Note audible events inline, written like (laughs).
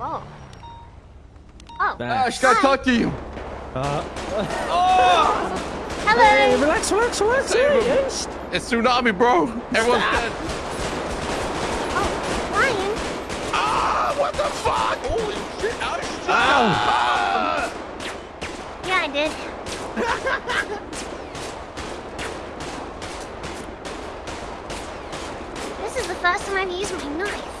Whoa. Oh. Ash, can I Hi. talk to you? Uh, Hello. hey, relax, relax, relax. Hey, hey. It's tsunami, bro. Everyone's dead. Oh, Ryan. Ah, what the fuck? Holy shit, Ash. Ow. Ah! Yeah, I did. (laughs) this is the first time I've used my knife.